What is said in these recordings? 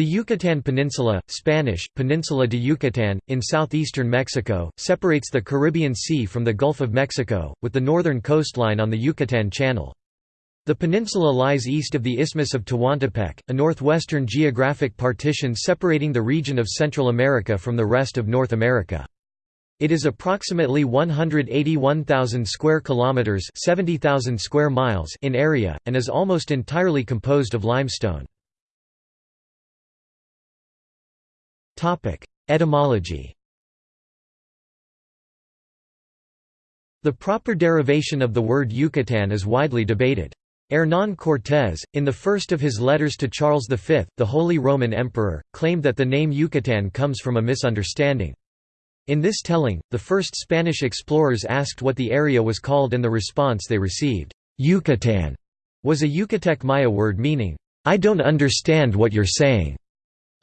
The Yucatan Peninsula, Spanish, Peninsula de Yucatán, in southeastern Mexico, separates the Caribbean Sea from the Gulf of Mexico, with the northern coastline on the Yucatan Channel. The peninsula lies east of the Isthmus of Tehuantepec, a northwestern geographic partition separating the region of Central America from the rest of North America. It is approximately 181,000 square kilometers, 70,000 square miles in area and is almost entirely composed of limestone. Etymology The proper derivation of the word Yucatan is widely debated. Hernán Cortés, in the first of his letters to Charles V, the Holy Roman Emperor, claimed that the name Yucatan comes from a misunderstanding. In this telling, the first Spanish explorers asked what the area was called and the response they received, Yucatan, was a Yucatec Maya word meaning, I don't understand what you're saying.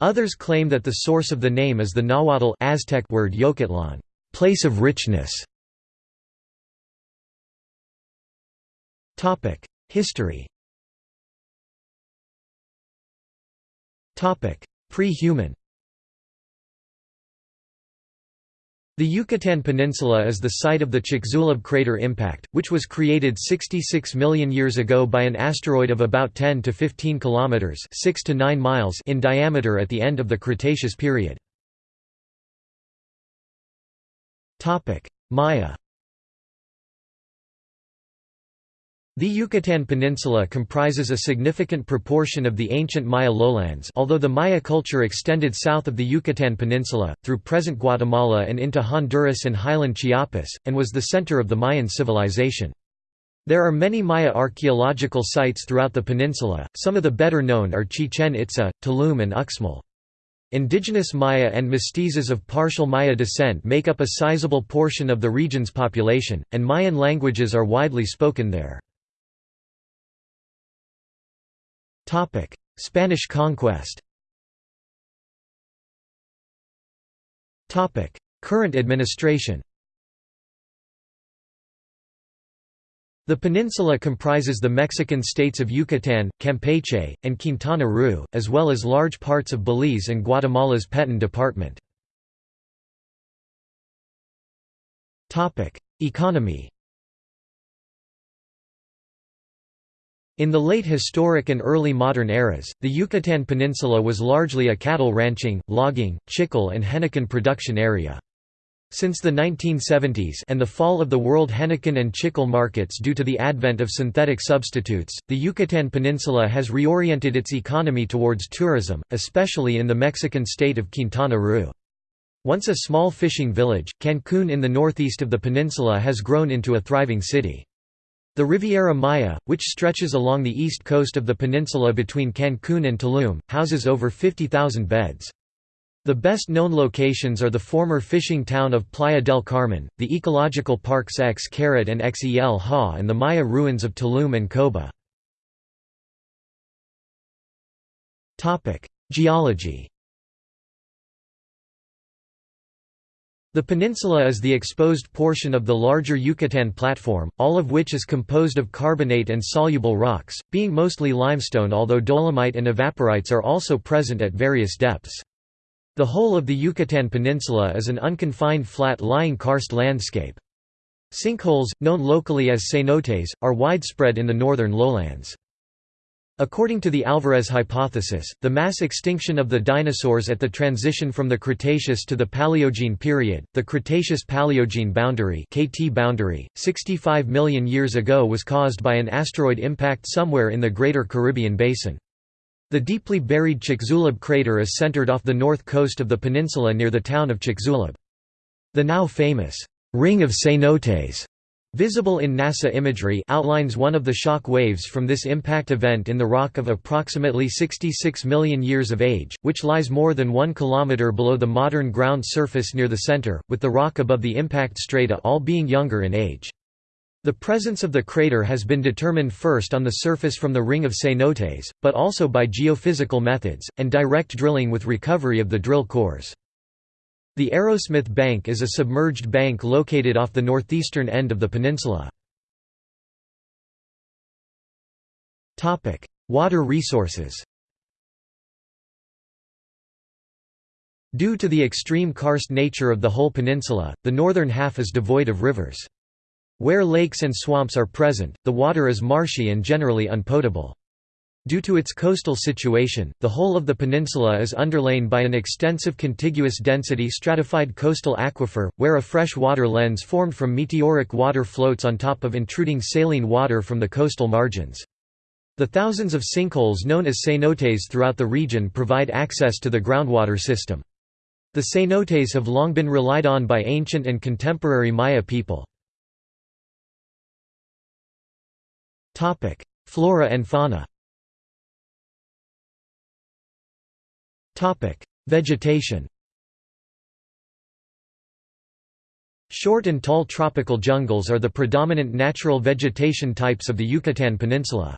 Others claim that the source of the name is the Nahuatl Aztec word Yocatlan, place of richness. Topic: History Topic: Pre-human The Yucatan Peninsula is the site of the Chicxulub crater impact, which was created 66 million years ago by an asteroid of about 10 to 15 kilometers (6 to 9 miles) in diameter at the end of the Cretaceous period. Topic: Maya The Yucatan Peninsula comprises a significant proportion of the ancient Maya lowlands although the Maya culture extended south of the Yucatan Peninsula, through present Guatemala and into Honduras and highland Chiapas, and was the center of the Mayan civilization. There are many Maya archaeological sites throughout the peninsula, some of the better known are Chichen Itza, Tulum and Uxmal. Indigenous Maya and mestizos of partial Maya descent make up a sizable portion of the region's population, and Mayan languages are widely spoken there. Spanish conquest. Topic: Current administration. The peninsula comprises the Mexican states of Yucatán, Campeche, and Quintana Roo, as well as large parts of Belize and Guatemala's Petén department. Economy In the late historic and early modern eras, the Yucatan Peninsula was largely a cattle ranching, logging, chicle and henequen production area. Since the 1970s and the fall of the world henequen and chicle markets due to the advent of synthetic substitutes, the Yucatan Peninsula has reoriented its economy towards tourism, especially in the Mexican state of Quintana Roo. Once a small fishing village, Cancún in the northeast of the peninsula has grown into a thriving city. The Riviera Maya, which stretches along the east coast of the peninsula between Cancún and Tulum, houses over 50,000 beds. The best known locations are the former fishing town of Playa del Carmen, the ecological parks X and Xel Ha and the Maya ruins of Tulum and Coba. Geology The peninsula is the exposed portion of the larger Yucatan platform, all of which is composed of carbonate and soluble rocks, being mostly limestone although dolomite and evaporites are also present at various depths. The whole of the Yucatan Peninsula is an unconfined flat-lying karst landscape. Sinkholes, known locally as cenotes, are widespread in the northern lowlands. According to the Alvarez hypothesis, the mass extinction of the dinosaurs at the transition from the Cretaceous to the Paleogene period, the Cretaceous-Paleogene boundary (KT boundary), 65 million years ago was caused by an asteroid impact somewhere in the Greater Caribbean Basin. The deeply buried Chicxulub crater is centered off the north coast of the peninsula near the town of Chicxulub. The now famous Ring of Cenotes Visible in NASA imagery outlines one of the shock waves from this impact event in the rock of approximately 66 million years of age, which lies more than one kilometer below the modern ground surface near the center, with the rock above the impact strata all being younger in age. The presence of the crater has been determined first on the surface from the ring of cenotes, but also by geophysical methods, and direct drilling with recovery of the drill cores. The Arrowsmith Bank is a submerged bank located off the northeastern end of the peninsula. Water resources Due to the extreme karst nature of the whole peninsula, the northern half is devoid of rivers. Where lakes and swamps are present, the water is marshy and generally unpotable. Due to its coastal situation, the whole of the peninsula is underlain by an extensive contiguous density stratified coastal aquifer, where a fresh water lens formed from meteoric water floats on top of intruding saline water from the coastal margins. The thousands of sinkholes known as cenotes throughout the region provide access to the groundwater system. The cenotes have long been relied on by ancient and contemporary Maya people. Flora and fauna Vegetation Short and tall tropical jungles are the predominant natural vegetation types of the Yucatán Peninsula.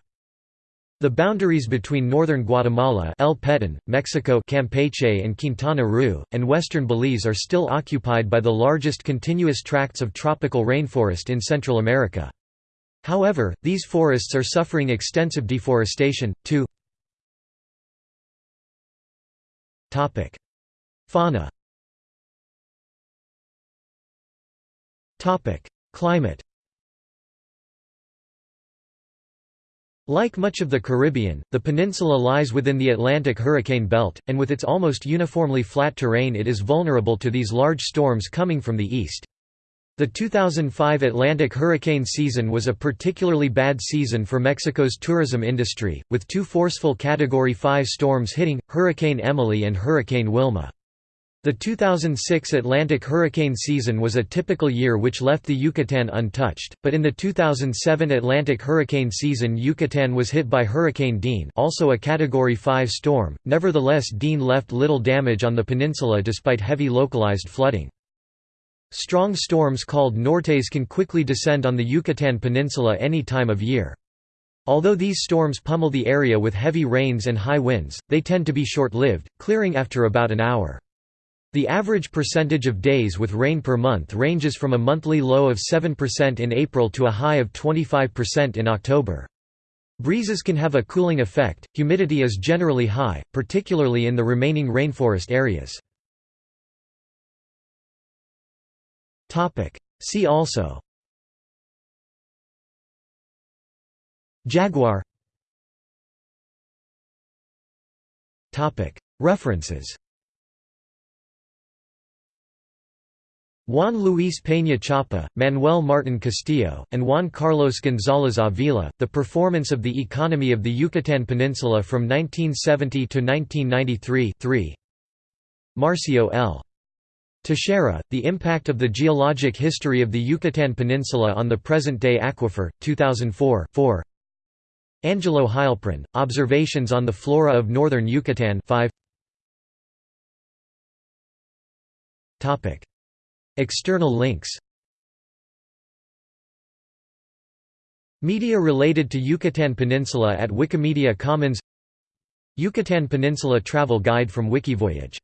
The boundaries between northern Guatemala El Petén, Mexico Campeche and Quintana Roo, and western Belize are still occupied by the largest continuous tracts of tropical rainforest in Central America. However, these forests are suffering extensive deforestation, too. Fauna. Climate. Like much of the Caribbean, the peninsula lies within the Atlantic hurricane belt, and with its almost uniformly flat terrain it is vulnerable to these large storms coming from the east. The 2005 Atlantic hurricane season was a particularly bad season for Mexico's tourism industry, with two forceful Category 5 storms hitting, Hurricane Emily and Hurricane Wilma. The 2006 Atlantic hurricane season was a typical year which left the Yucatan untouched, but in the 2007 Atlantic hurricane season Yucatan was hit by Hurricane Dean also a Category 5 storm, nevertheless Dean left little damage on the peninsula despite heavy localized flooding. Strong storms called nortes can quickly descend on the Yucatan Peninsula any time of year. Although these storms pummel the area with heavy rains and high winds, they tend to be short-lived, clearing after about an hour. The average percentage of days with rain per month ranges from a monthly low of 7% in April to a high of 25% in October. Breezes can have a cooling effect, humidity is generally high, particularly in the remaining rainforest areas. Topic. See also Jaguar Topic. References Juan Luis Peña Chapa, Manuel Martin Castillo, and Juan Carlos González Avila, The Performance of the Economy of the Yucatan Peninsula from 1970 to 1993 3. Marcio L. Teixeira, The Impact of the Geologic History of the Yucatan Peninsula on the Present-Day Aquifer, 2004 4. Angelo Heilprin, Observations on the Flora of Northern Yucatan 5. External links Media related to Yucatan Peninsula at Wikimedia Commons Yucatan Peninsula Travel Guide from Wikivoyage